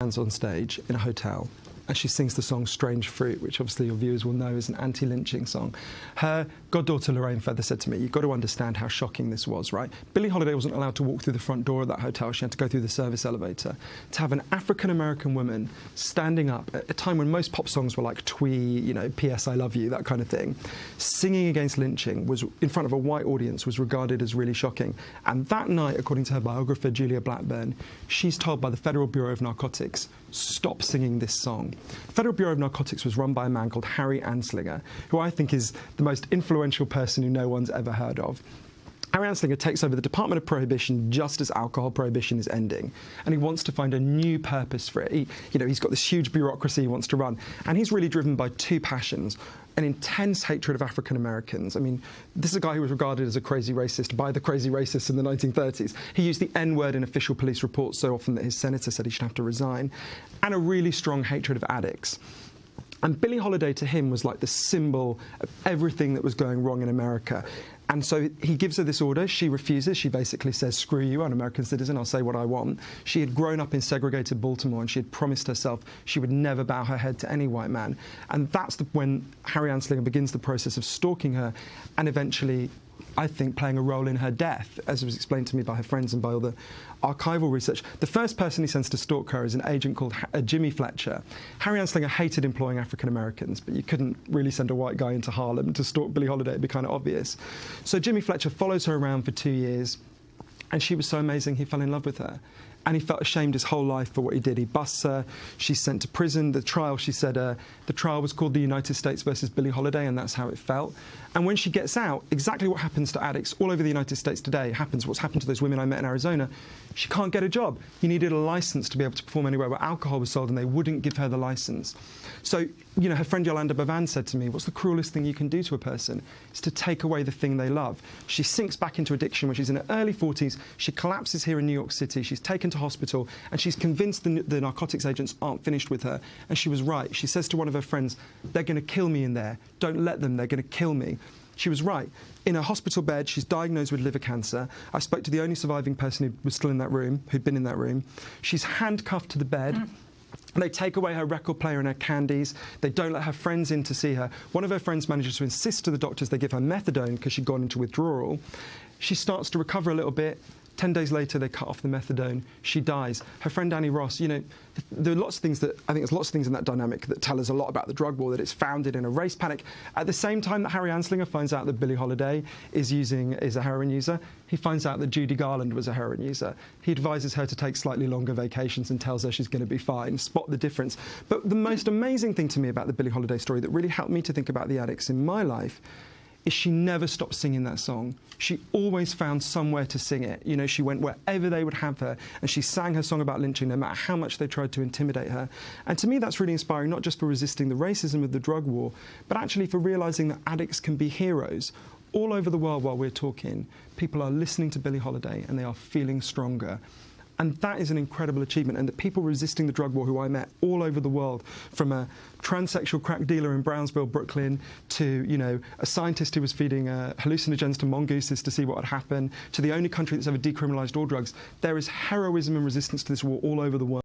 stands on stage in a hotel and she sings the song Strange Fruit, which obviously your viewers will know is an anti lynching song. Her goddaughter Lorraine Feather said to me, You've got to understand how shocking this was, right? Billie Holiday wasn't allowed to walk through the front door of that hotel, she had to go through the service elevator. To have an African American woman standing up at a time when most pop songs were like twee, you know, P.S. I love you, that kind of thing, singing against lynching was in front of a white audience was regarded as really shocking. And that night, according to her biographer Julia Blackburn, she's told by the Federal Bureau of Narcotics, stop singing this song. The Federal Bureau of Narcotics was run by a man called Harry Anslinger, who I think is the most influential person who no one's ever heard of. Harry Anslinger takes over the Department of Prohibition just as alcohol prohibition is ending, and he wants to find a new purpose for it. He, you know, he's got this huge bureaucracy he wants to run, and he's really driven by two passions: an intense hatred of African Americans. I mean, this is a guy who was regarded as a crazy racist by the crazy racists in the 1930s. He used the N word in official police reports so often that his senator said he should have to resign, and a really strong hatred of addicts. And Billie Holiday to him was like the symbol of everything that was going wrong in America. And so he gives her this order. She refuses. She basically says, Screw you, I'm an American citizen. I'll say what I want. She had grown up in segregated Baltimore and she had promised herself she would never bow her head to any white man. And that's the, when Harry Anslinger begins the process of stalking her and eventually I think, playing a role in her death, as was explained to me by her friends and by all the archival research. The first person he sends to stalk her is an agent called uh, Jimmy Fletcher. Harry Anslinger hated employing African Americans, but you couldn't really send a white guy into Harlem to stalk Billie Holiday. It'd be kind of obvious. So Jimmy Fletcher follows her around for two years, and she was so amazing he fell in love with her and he felt ashamed his whole life for what he did. He busts her. She's sent to prison. The trial, she said, uh, the trial was called the United States versus Billie Holiday, and that's how it felt. And when she gets out, exactly what happens to addicts all over the United States today happens. What's happened to those women I met in Arizona? She can't get a job. You needed a license to be able to perform anywhere where alcohol was sold, and they wouldn't give her the license. So, you know, her friend Yolanda Bavan said to me, What's the cruelest thing you can do to a person? It's to take away the thing they love. She sinks back into addiction when she's in her early 40s. She collapses here in New York City. She's taken to hospital, and she's convinced the, the narcotics agents aren't finished with her. And she was right. She says to one of her friends, They're going to kill me in there. Don't let them. They're going to kill me. She was right. In a hospital bed, she's diagnosed with liver cancer. I spoke to the only surviving person who was still in that room, who'd been in that room. She's handcuffed to the bed. Mm. They take away her record player and her candies. They don't let her friends in to see her. One of her friends manages to insist to the doctors they give her methadone because she'd gone into withdrawal. She starts to recover a little bit. Ten days later, they cut off the methadone. She dies. Her friend Annie Ross, you know, there are lots of things that I think there's lots of things in that dynamic that tell us a lot about the drug war. That it's founded in a race panic. At the same time that Harry Anslinger finds out that Billie Holiday is using is a heroin user, he finds out that Judy Garland was a heroin user. He advises her to take slightly longer vacations and tells her she's going to be fine. Spot the difference. But the most amazing thing to me about the Billie Holiday story that really helped me to think about the addicts in my life is she never stopped singing that song. She always found somewhere to sing it. You know, she went wherever they would have her, and she sang her song about lynching no matter how much they tried to intimidate her. And to me, that's really inspiring, not just for resisting the racism of the drug war, but actually for realizing that addicts can be heroes. All over the world while we're talking, people are listening to Billie Holiday and they are feeling stronger. And that is an incredible achievement. And the people resisting the drug war who I met all over the world, from a transsexual crack dealer in Brownsville, Brooklyn, to you know a scientist who was feeding uh, hallucinogens to mongooses to see what would happen, to the only country that's ever decriminalised all drugs, there is heroism and resistance to this war all over the world.